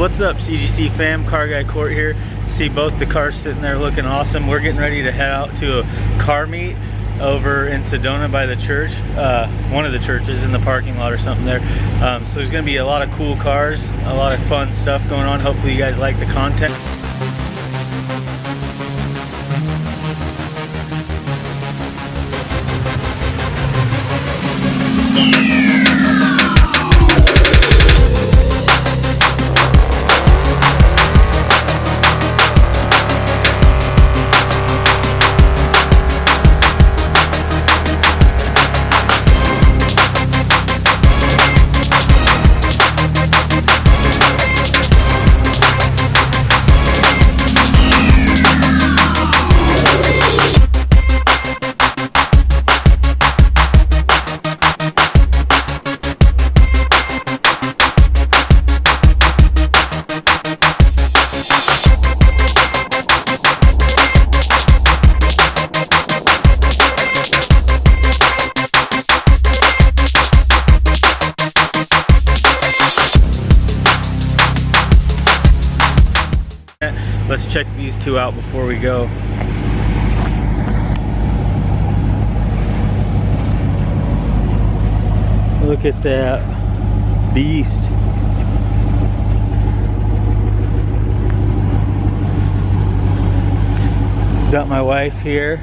What's up CGC fam, Car Guy Court here. See both the cars sitting there looking awesome. We're getting ready to head out to a car meet over in Sedona by the church. Uh, one of the churches in the parking lot or something there. Um, so there's gonna be a lot of cool cars, a lot of fun stuff going on. Hopefully you guys like the content. Check these two out before we go. Look at that beast. Got my wife here.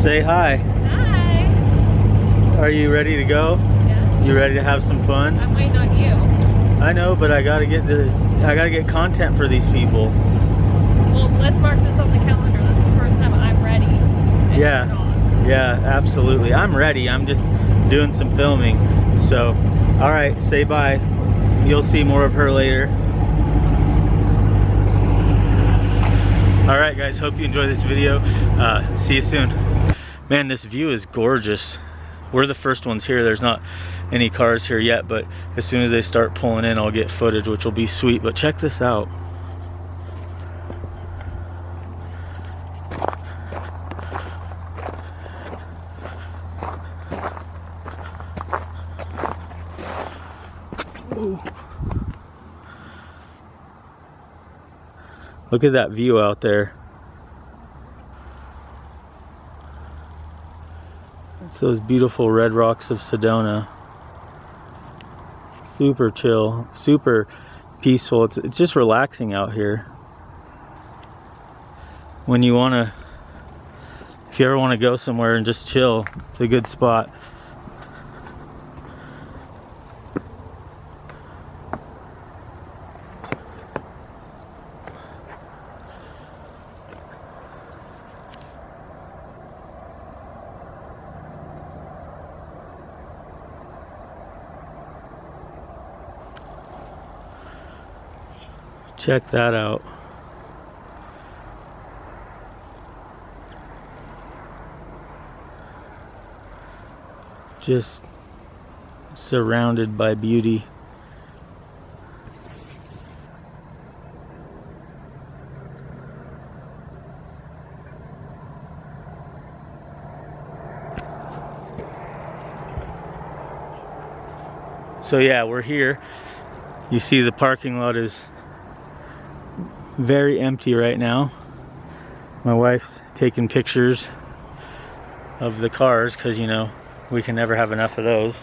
Say hi. Hi. Are you ready to go? You ready to have some fun? I'm waiting on you. I know, but I gotta get the I gotta get content for these people. Well, let's mark this on the calendar. This is the first time I'm ready. and Yeah. Yeah, absolutely. I'm ready. I'm just doing some filming. So, all right, say bye. You'll see more of her later. All right, guys. Hope you enjoy this video. Uh, see you soon. Man, this view is gorgeous. We're the first ones here. There's not any cars here yet, but as soon as they start pulling in, I'll get footage, which will be sweet. But check this out. Look at that view out there. It's those beautiful red rocks of Sedona. Super chill, super peaceful. It's, it's just relaxing out here. When you want to, if you ever want to go somewhere and just chill, it's a good spot. Check that out. Just surrounded by beauty. So yeah, we're here. You see the parking lot is very empty right now. My wife's taking pictures of the cars because, you know, we can never have enough of those.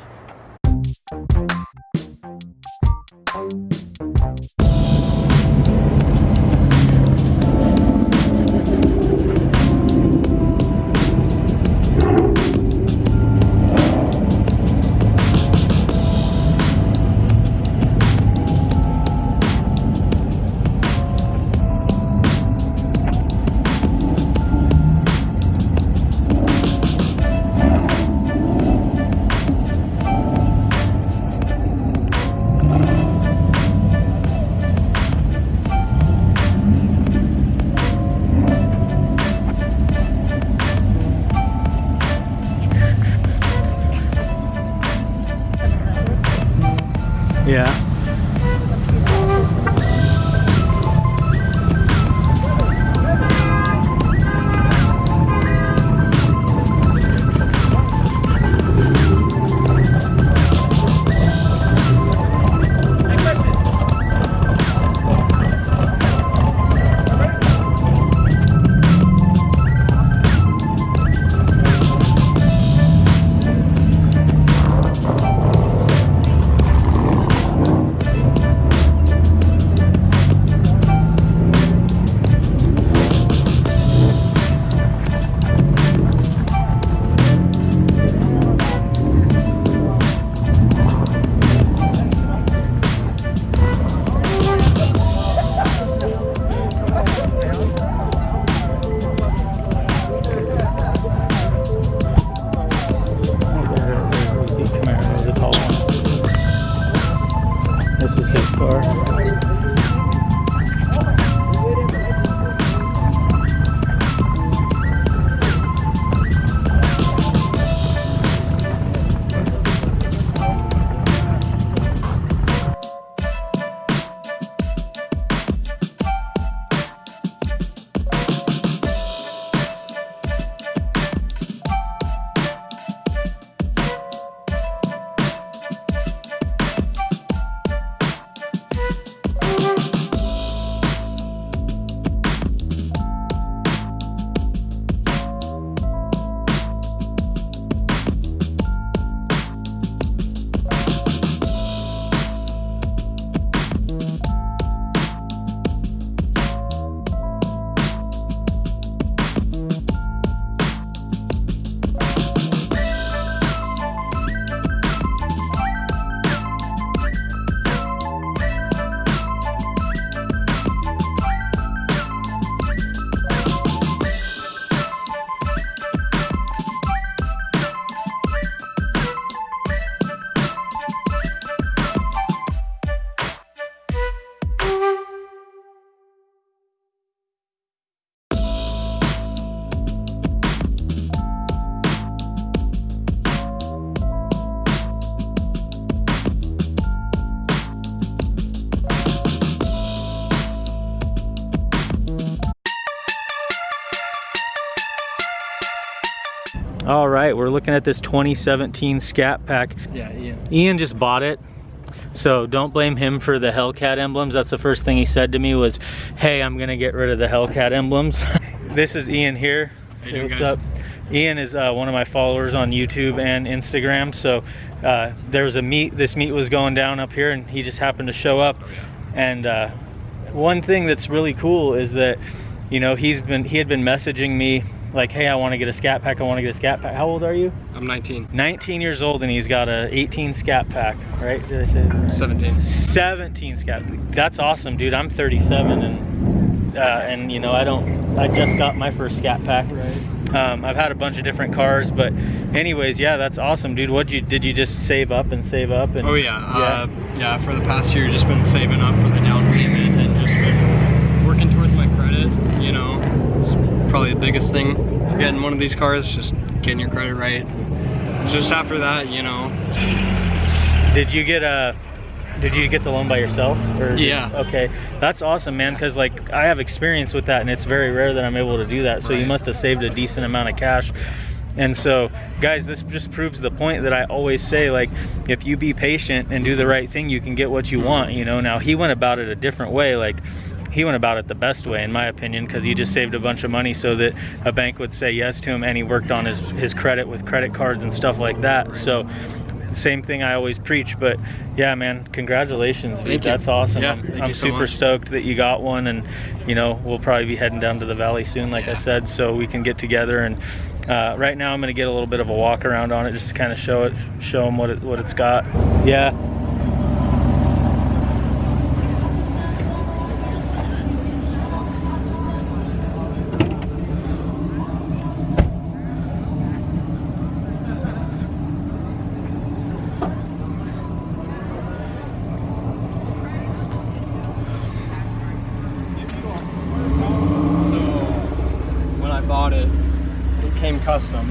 Right. We're looking at this 2017 Scat Pack. Yeah, Ian. Ian just bought it. So don't blame him for the Hellcat emblems. That's the first thing he said to me was, hey, I'm gonna get rid of the Hellcat emblems. this is Ian here. You What's guys? up? Ian is uh, one of my followers on YouTube and Instagram. So uh, there was a meet, this meet was going down up here and he just happened to show up. Oh, yeah. And uh, one thing that's really cool is that, you know, he's been, he had been messaging me like, hey, I wanna get a Scat Pack, I wanna get a Scat Pack. How old are you? I'm 19. 19 years old and he's got a 18 Scat Pack, right? Did I say right? 17. 17 scat that's awesome dude i'm 37 and uh, and you know i don't i just got my first scat pack Right. um, i've had a bunch of different cars but anyways yeah that's awesome dude what you did you just save up and save up and Oh yeah. Uh, yeah. For the past year, just been saving up for the down payment and just been working towards my credit. You know, it's probably the biggest thing for getting one of these cars. Just getting your credit right. Just after that, you know, did you get a did you get the loan by yourself or did- Yeah. okay that's awesome man because like i have experience with that and it's very rare that i'm able to do that so you must have saved a decent amount of cash and so guys this just proves the point that i always say like if you be patient and do the right thing you can get what you mm-hmm. want you know now he went about it a different way like he went about it the best way in my opinion because he just saved a bunch of money so that a bank would say yes to him and he worked on his his credit with credit cards and stuff like that so same thing I always preach, but yeah, man, congratulations, dude. You. That's awesome. Yeah, I'm, thank I'm so super much. stoked that you got one, and you know we'll probably be heading down to the valley soon, like I said, so we can get together. And uh, right now, I'm gonna get a little bit of a walk around on it, just to kind of show it, show them what it what it's got. Yeah. Bought it, it came custom.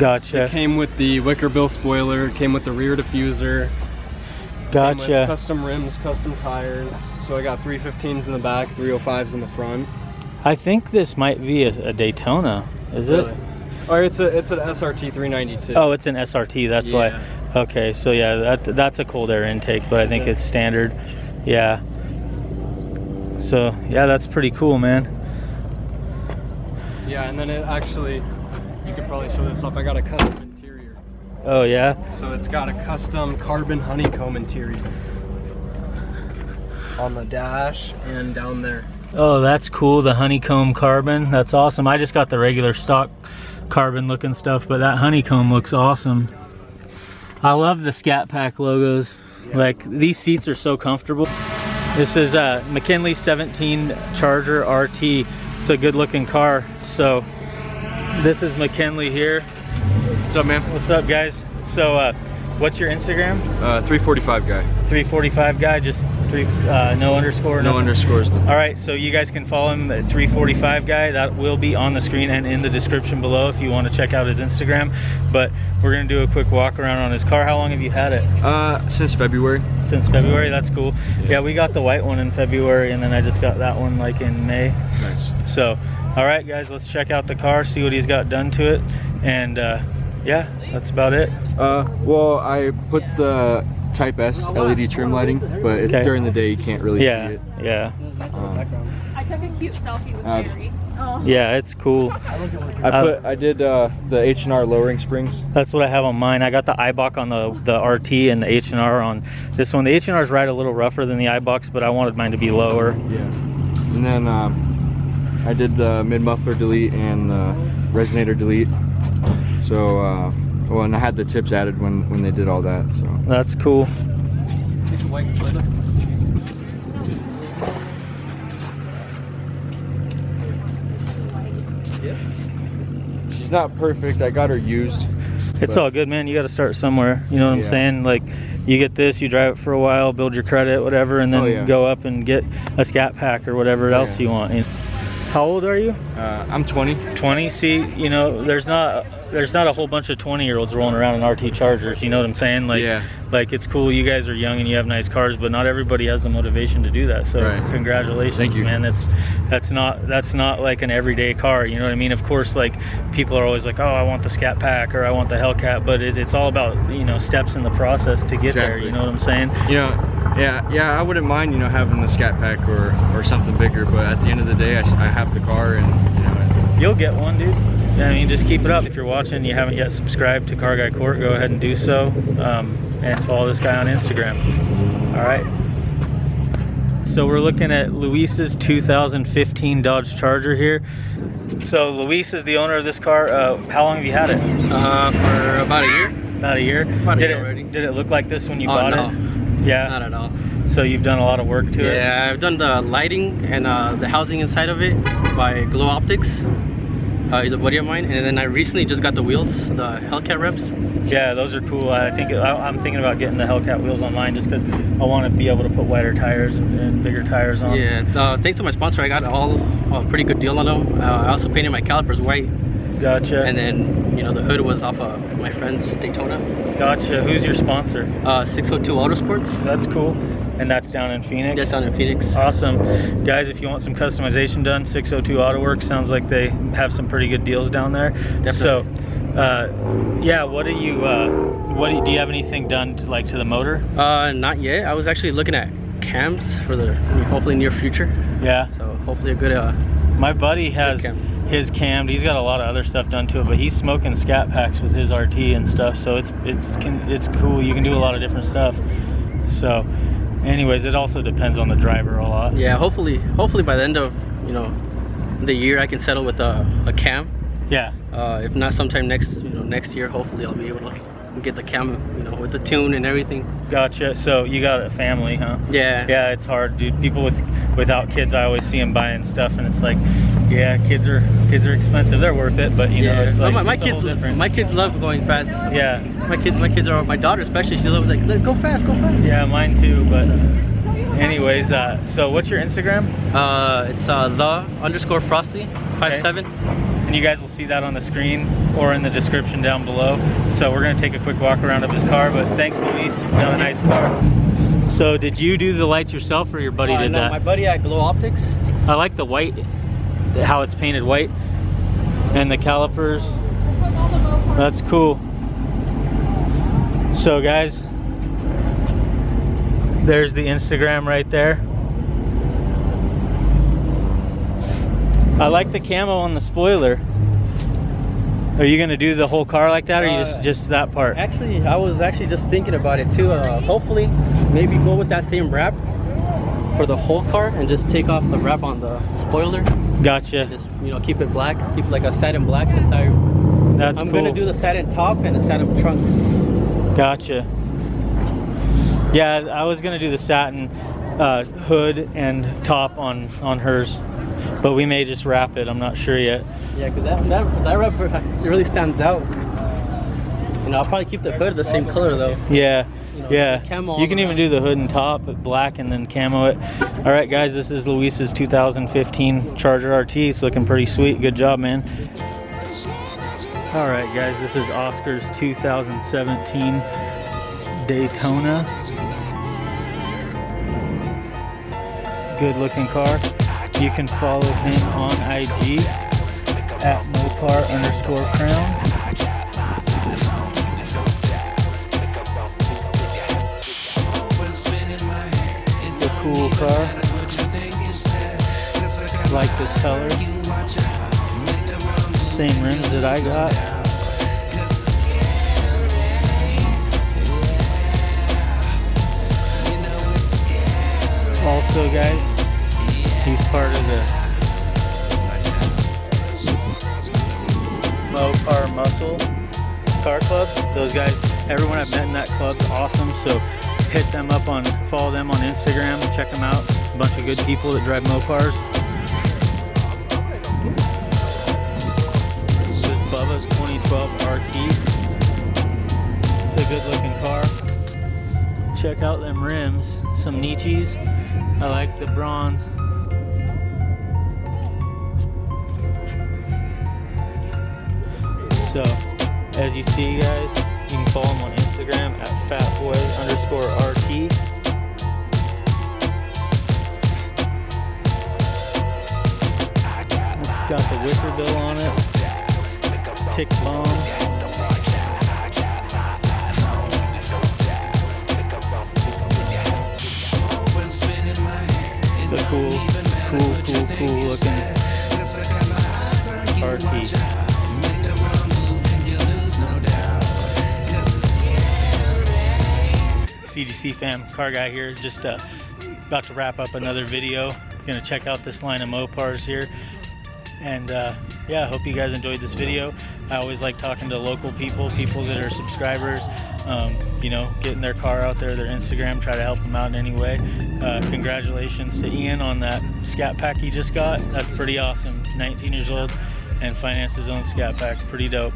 Gotcha. It came with the wicker bill spoiler. It came with the rear diffuser. Gotcha. Custom rims, custom tires. So I got 315s in the back, 305s in the front. I think this might be a, a Daytona. Is Really? it? Or it's a it's an SRT 392. Oh, it's an SRT. That's Yeah. why. Okay, so yeah, that that's a cold air intake, but I think it? it's standard. Yeah. So yeah, that's pretty cool, man. Yeah, and then it actually, you could probably show this off. I got a custom interior. Oh yeah. So it's got a custom carbon honeycomb interior on the dash and down there. Oh, that's cool. The honeycomb carbon. That's awesome. I just got the regular stock carbon looking stuff, but that honeycomb looks awesome. I love the Scat Pack logos. Yeah. Like these seats are so comfortable. This is a McKinley 17 Charger RT. It's a good looking car. So this is McKinley here. What's up, man? What's up guys? So uh, what's your Instagram? Uh, 345 guy. 345 guy, just three, uh, no underscore. No nothing? underscores. All right, so you guys can follow him at 345 guy. That will be on the screen and in the description below if you want to check out his Instagram. But we're gonna do a quick walk around on his car. How long have you had it? Uh, since February. Since February. That's cool. Yeah, we got the white one in February, and then I just got that one like in May. Nice. So, all right, guys, let's check out the car, see what he's got done to it, and uh, yeah, that's about it. Uh, well, I put the Type S LED trim lighting, but it's Okay. during the day you can't really Yeah, see it. yeah, Um, I took a cute selfie with Uh, Mary. Oh. yeah. It's cool. I Uh, put I did uh, the H and R lowering springs. That's what I have on mine. I got the Eibach on the the RT and the H and R on this one. The H and R is right a little rougher than the Eibach, but I wanted mine to be lower. Yeah. And then um, I did the mid muffler delete and the resonator delete. So, uh, well, and I had the tips added when when they did all that. So. That's cool. She's not perfect. I got her used. It's all good, man. You got to start somewhere. You know what I'm saying? Like, you get this, you drive it for a while, build your credit, whatever, and then Oh, yeah. go up and get a Scat Pack or whatever else Yeah. you want. How old are you? Uh, I'm 20. 20. See, you know, there's not there's not a whole bunch of 20 year olds rolling around in RT Chargers. You know what I'm saying? Like, Yeah. like it's cool. You guys are young and you have nice cars, but not everybody has the motivation to do that. So Right. congratulations, Thank you. man. That's that's not that's not like an everyday car. You know what I mean? Of course, like people are always like, oh, I want the Scat Pack or I want the Hellcat, but it, it's all about you know steps in the process to get there. You know what I'm saying? You know, yeah, yeah, I wouldn't mind, you know, having the Scat Pack or, or something bigger, but at the end of the day, I have the car and, you know, You'll get one, dude. I mean, just keep it up. If you're watching, and you haven't yet subscribed to Car Guy Court, go ahead and do so, um, and follow this guy on Instagram. All right. So we're looking at Luis's 2015 Dodge Charger here. So Luis is the owner of this car. Uh, how long have you had it? Uh, for about a year. About a year. About a did year it already. did it look like this when you Oh, bought no. it? Yeah. Not at all. So you've done a lot of work to it. Yeah, I've done the lighting and uh, the housing inside of it by Glow Optics. Uh, he's a buddy of mine, and then I recently just got the wheels, the Hellcat reps. Yeah, those are cool. I think I, I'm thinking about getting the Hellcat wheels online just because I want to be able to put wider tires and, and bigger tires on. Yeah, uh, thanks to my sponsor, I got all a pretty good deal on them. Uh, I also painted my calipers white, Gotcha. and then you know the hood was off of my friend's Daytona. gotcha. Who's your sponsor? Uh, 602 Autosports. That's cool. And that's down in Phoenix. That's down in Phoenix. Awesome. Guys, if you want some customization done, 602 Auto Works sounds like they have some pretty good deals down there. So, uh, yeah, what do you, uh, what do you, do you have anything done to, like to the motor? Uh, not yet. I was actually looking at cams for the hopefully near future. Yeah. So hopefully a good. Uh, My buddy has cam. his cammed. He's got a lot of other stuff done to it, but he's smoking scat packs with his RT and stuff. So it's it's can, it's cool. You can do a lot of different stuff. So, anyways, it also depends on the driver a lot. yeah, hopefully, hopefully by the end of you know the year, I can settle with a, a cam. Yeah. Uh, if not, sometime next you know next year, hopefully I'll be able to get the cam you know with the tune and everything. Gotcha. So you got a family, huh? Yeah. Yeah, it's hard, dude. People with without kids, I always see them buying stuff, and it's like, yeah, kids are kids are expensive. They're worth it, but you know, it's like my, my it's kids, different. my kids love going fast. yeah, My kids, my kids are my daughter especially. She loves like go fast, go fast. yeah, mine too. But anyways, uh, so what's your Instagram? Uh, it's uh, the underscore frosty five seven. And you guys will see that on the screen or in the description down below. So we're gonna take a quick walk around of his car, but thanks Luis, got a nice car. So did you do the lights yourself or your buddy Uh, did no, that? My buddy at Glow Optics. I like the white, how it's painted white. And the calipers, that's cool. So guys, there's the Instagram right there. I like the camo on the spoiler. Are you gonna do the whole car like that or you just Uh, just that part? Actually, I was actually just thinking about it too. Uh, hopefully, maybe go with that same wrap for the whole car and just take off the wrap on the spoiler. Gotcha. Just you know, keep it black, keep like a satin black since I That's I'm cool. gonna do the satin top and the satin trunk. Gotcha. Yeah, I was gonna do the satin uh, hood and top on on hers, but we may just wrap it. I'm not sure yet. Yeah, because that, that that wrap really stands out. You know, I'll probably keep the hood the same color though. Yeah, You know, yeah. camo You can even do the hood and top, black, and then camo it. All right, guys, this is Luis's 2015 Charger RT. It's looking pretty sweet. Good job, man. All right, guys, this is Oscar's 2017 Daytona. Good looking car. You can follow him on IG at Mopar underscore crown. Cool car. Like this color. Same rims that I got. Also, guys, he's part of the Mopar Muscle Car Club. Those guys, everyone I've met in that club's awesome. So hit them up on, follow them on Instagram, check them out. A bunch of good people that drive Mopars. This is Bubba's 2012 RT. It's a good looking car. Check out them rims, some Niche's. I like the bronze. So As you see, guys, you can follow them on Instagram at fatboy underscore RT. It's got the wicker bill on it. Tick bomb. The cool, cool, cool, cool looking RT. CGC fam, car guy here, just uh, about to wrap up another video. Gonna check out this line of Mopars here. And uh, yeah, hope you guys enjoyed this video. I always like talking to local people, people that are subscribers, um, you know, getting their car out there, their Instagram, try to help them out in any way. Uh, congratulations to Ian on that Scat Pack he just got. That's pretty awesome. 19 years old and financed his own Scat Pack. Pretty dope.